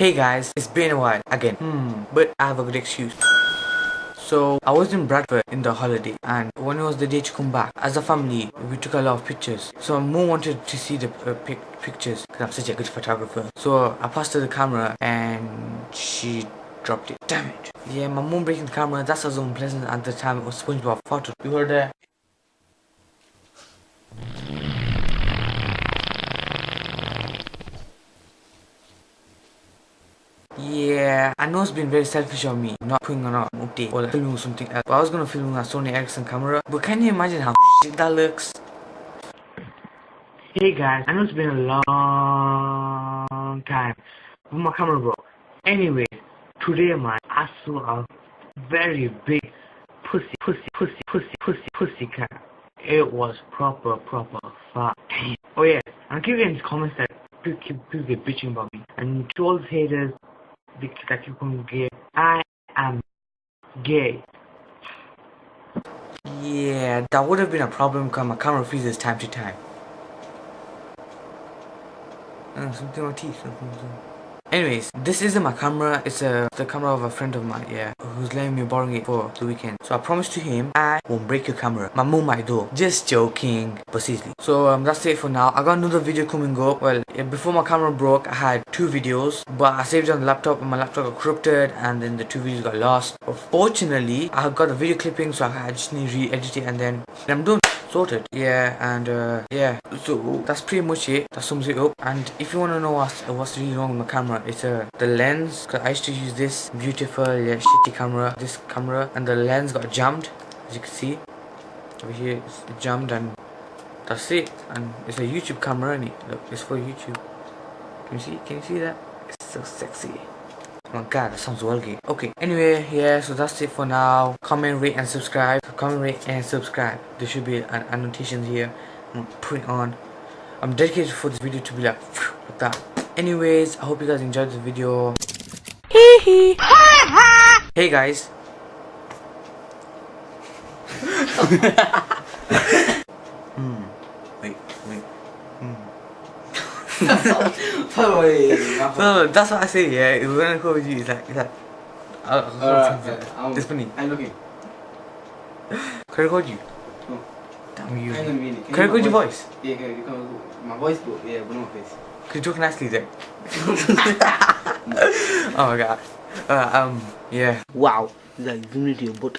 Hey guys, it's been a while again. Hmm, but I have a good excuse. So I was in Bradford in the holiday and when it was the day to come back, as a family, we took a lot of pictures. So my mom wanted to see the uh, pic pictures because I'm such a good photographer. So I passed her the camera and she dropped it. Damn it. Yeah, my mom breaking the camera, that's was unpleasant at the time. It was SpongeBob photo. You heard that? Yeah, I know it's been very selfish of me not putting on an update or like filming something else. But I was gonna film with a Sony Ericsson camera. But can you imagine how shit that looks? Hey guys, I know it's been a long time but my camera broke. Anyway, today my I saw a very big pussy, pussy, pussy, pussy, pussy, pussy cat. It was proper, proper fat. Oh yeah, I'm in the comments that people keep, get bitching about me. And to all the haters, that you can gay. I am gay. Yeah, that would have been a problem because my camera freezes time to time. Uh, something on teeth. Something, something. Anyways, this isn't my camera, it's a the camera of a friend of mine, yeah, who's letting me borrow it for the weekend. So I promised to him, I won't break your camera. My mom might though. Just joking, but seriously. So um, that's it for now. I got another video coming up. Well, before my camera broke, I had two videos, but I saved it on the laptop and my laptop got corrupted and then the two videos got lost. But fortunately, I got the video clipping so I just need to re-edit it and then I'm done sorted yeah and uh, yeah. So that's pretty much it. That sums it up. And if you want to know what's, what's really wrong with my camera it's uh, the lens. Because I used to use this beautiful yeah, shitty camera this camera and the lens got jammed as you can see. Over here it's jammed and that's it. And it's a YouTube camera and it? Look it's for YouTube. Can you see can you see that? It's so sexy my god, that sounds vulgar. Okay, anyway, yeah, so that's it for now. Comment, rate, and subscribe. Comment, rate, and subscribe. There should be an annotation here. I'm gonna put it on. I'm dedicated for this video to be like, like that. Anyways, I hope you guys enjoyed the video. Hee hee. hey guys. hmm. Wait, wait. Hmm. No, that's what I say, yeah. When I call you, it's like, it's like. Uh, uh, it's funny. I'm looking. Can I call you? No. Damn you. I don't mean it. Can I call your voice? Yeah, can you come my voice, but yeah, but no face. Could you talk nicely then? oh my god. Uh, um, yeah. Wow. Like, you need your butt.